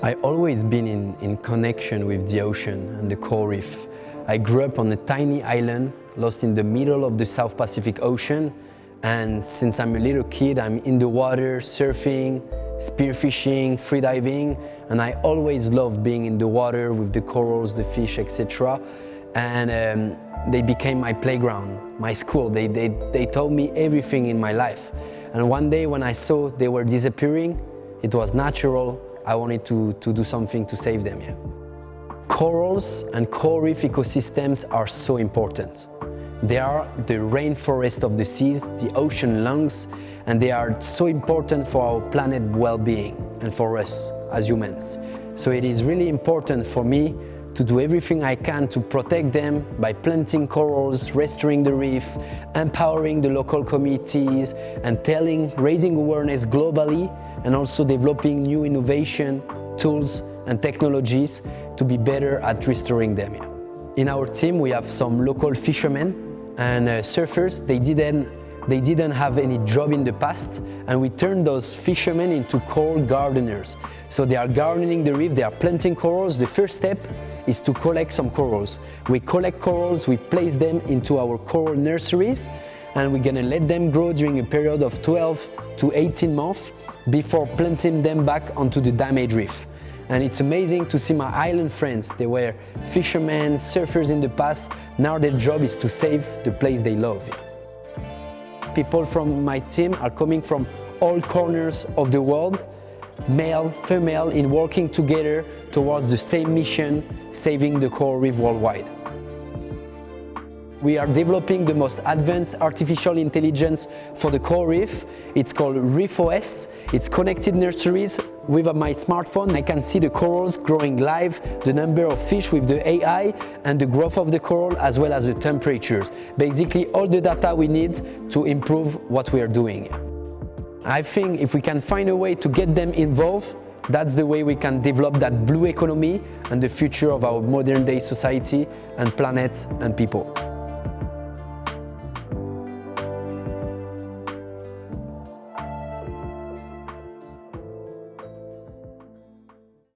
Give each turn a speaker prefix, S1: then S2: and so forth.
S1: I always been in, in connection with the ocean and the coral reef. I grew up on a tiny island lost in the middle of the South Pacific Ocean and since I'm a little kid I'm in the water surfing, spearfishing, freediving and I always love being in the water with the corals, the fish, etc. And um, they became my playground, my school. They, they, they told me everything in my life. And one day when I saw they were disappearing, it was natural I wanted to, to do something to save them. Yeah. Corals and coral reef ecosystems are so important. They are the rainforest of the seas, the ocean lungs, and they are so important for our planet well-being and for us as humans. So it is really important for me to do everything I can to protect them by planting corals, restoring the reef, empowering the local communities and telling, raising awareness globally and also developing new innovation, tools and technologies to be better at restoring them. In our team we have some local fishermen and uh, surfers. They didn't, they didn't have any job in the past and we turned those fishermen into coral gardeners. So they are gardening the reef, they are planting corals. The first step is to collect some corals. We collect corals, we place them into our coral nurseries and we're gonna let them grow during a period of 12 to 18 months before planting them back onto the damaged reef. And it's amazing to see my island friends. They were fishermen, surfers in the past. Now their job is to save the place they love. People from my team are coming from all corners of the world, male, female, in working together towards the same mission, saving the coral reef worldwide. We are developing the most advanced artificial intelligence for the coral reef. It's called ReefOS. It's connected nurseries. With uh, my smartphone, I can see the corals growing live, the number of fish with the AI, and the growth of the coral, as well as the temperatures. Basically, all the data we need to improve what we are doing. I think if we can find a way to get them involved, that's the way we can develop that blue economy and the future of our modern day society and planet and people.